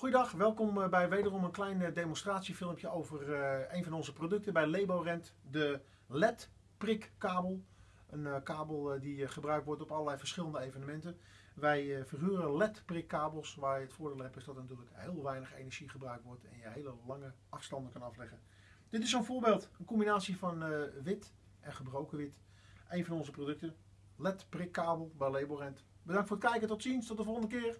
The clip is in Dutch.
Goedendag, welkom eh, bij wederom een klein eh, demonstratiefilmpje over eh, een van onze producten bij Leborent, de LED prikkabel. Een kabel die gebruikt wordt op allerlei verschillende evenementen. Wij verhuren LED prikkabels waar het voordeel hebt is dat er natuurlijk heel weinig energie gebruikt wordt en je hele lange afstanden kan afleggen. Dit is zo'n voorbeeld, een combinatie van wit en gebroken wit. Een van onze producten, LED prikkabel bij Leborent. Bedankt voor het kijken, tot ziens, tot de volgende keer.